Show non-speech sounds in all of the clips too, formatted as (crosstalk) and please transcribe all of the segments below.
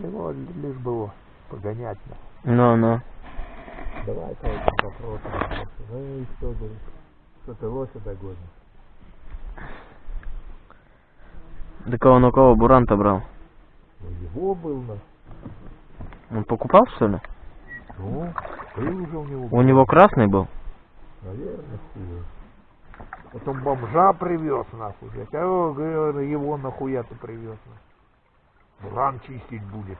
Его лишь было погонять. на. Ну, ну. Давай по этим вопросам. Ну и что, говорит, что ты лося догонишь? Так он у кого буранта брал? Ну его был на. Он покупал, что ли? Ну, ты уже у него У него красный был? Наверное, хуй. Потом бомжа привез нахуй, блядь. А говорю, его нахуя ты привез нахуй. Буран чистить будет.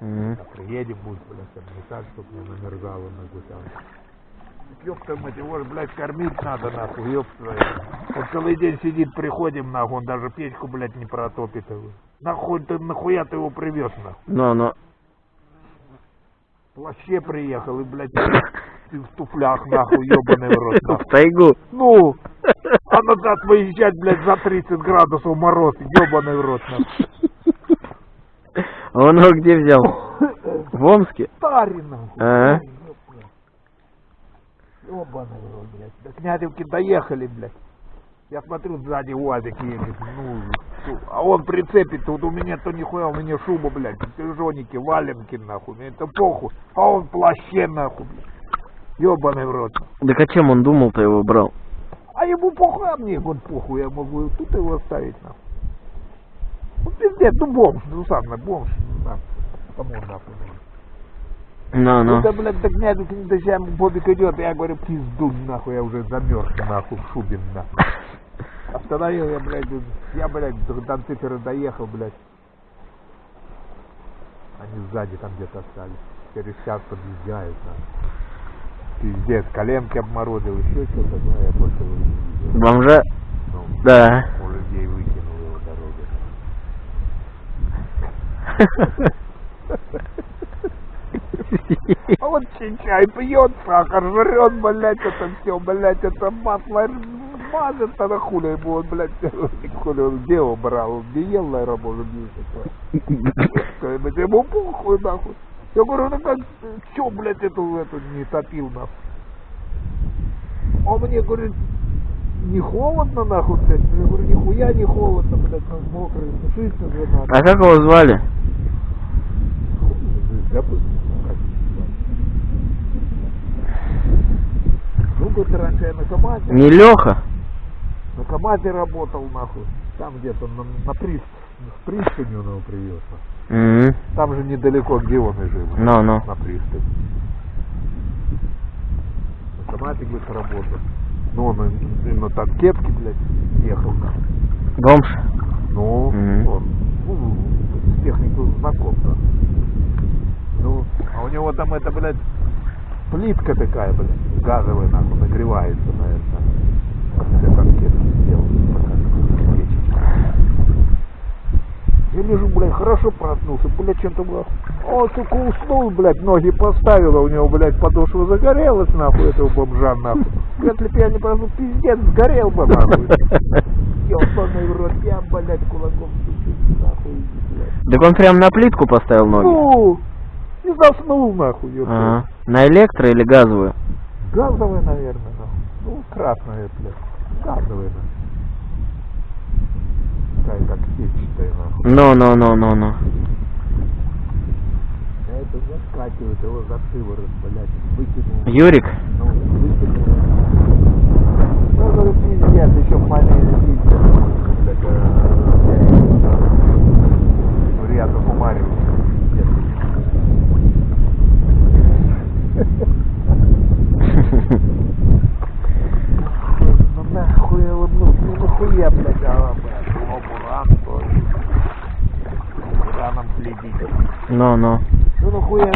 Мгм. А приедем будет, блядь, обметать, чтоб не намерзало нахуй там. Ёпта мать, его ж, блядь, кормить надо, нахуй, твою. Он целый день сидит, приходим, нахуй, он даже печку, блядь, не протопит его. Нахуй ты, нахуя ты его привез, нахуй? Ну, ну. В плаще приехал и, блядь, ты в туфлях, нахуй, ёбаный в рот, (laughs) В нахуй. тайгу. Ну, а назад выезжать, блядь, за 30 градусов мороз, ёбаный в рот, нахуй. Он его где взял? (laughs) В Омске? Старый, нахуй. А? Ёбаный рот, блядь. До Князевки доехали, блядь. Я смотрю, сзади УАЗик едет, ну, а он прицепит, вот у меня то нихуя, у меня шуба, блядь, крыжоники, валенки, нахуй, мне это похуй, а он плаще, нахуй, блядь. Ёбаный в рот. Так а чем он думал-то его брал? А ему похуй, а мне вот похуй, я могу тут его оставить, нахуй. Ну, пиздец, ну бомж, ну сам, бомж, нахуй. Кому он нахуй нужен? Ну, ну. Это, блядь, так меня тут дождям Бобик идет, я говорю, пизду, нахуй, я уже замерз, нахуй, в шубе, нахуй. Остановил я, блядь, я, блядь, до Донцифера доехал, блядь. Они сзади там где-то остались. Через час подъезжают, нахуй. Пиздец, коленки обморозил, еще что-то, ну, я больше его не видел. Бомжа? Ну, Да. у людей выкинул его дорогу. (laughs) А вот чай пьет, сахар жрет, блядь, это все, блядь, это масло мазет, а на хули ему он, блядь, (laughs) хули он где его брал, где ел, наверное, может быть, такое. Ему похуй, нахуй. Я говорю, ну как, чё, блядь, эту, эту не топил, нахуй? Он мне говорит, не холодно, нахуй, блядь? Я говорю, нихуя не холодно, блядь, ну, мокрый, сушиться же надо. А как его звали? Забыл. как его говорит, раньше я на КамАЗе, Не Леха? на КамАЗе работал, нахуй. Там где-то на, на прист, в пристани он его привез. Мгм. Там же недалеко, где он и жил. Ну, ну. На пристани. На КамАЗе, говорит, работал. Ну, он и- и на танкетке, блядь, ехал. нахуй. Бомж? Ну, Мгм. он, ну, с техникой знаком, да. Ну, а у него там это, блядь, плитка такая, блядь, газовая, нахуй, нагревается, наверное. Для конфетки сделал. такая печечка. Я лежу, блядь, хорошо проснулся, блядь, чем-то, блядь. Он, сука, уснул, блядь, ноги поставил, а у него, блядь, подошва загорелась, нахуй, этого бомжа, нахуй. Если б я не проснулся, пиздец, сгорел бы, нахуй. Ёбаный в рот, я, блядь, кулаком стучу, нахуй, блядь. Так он прям на плитку поставил ноги? Ну, и заснул, нахуй, ёпта. На электро или газовую? Газовая, наверное, нахуй. Ну, красная, блядь. Газовая, нахуй. Такая, как сетчатая, нахуй. Ну, ну, ну, ну, ну. Это заскакивает его за шиворот, блядь, выкинул. Юрик? Ну, выкинул. Ну, говорю, пиздец, еще маленький пиздец. Так, э, ну, рядом умарил. Пиздец. Ну нахуй его, ну, ну нахуя, блядь, а, блядь, его буран тоже. Бураном следить. Ну, ну. Ну нахуя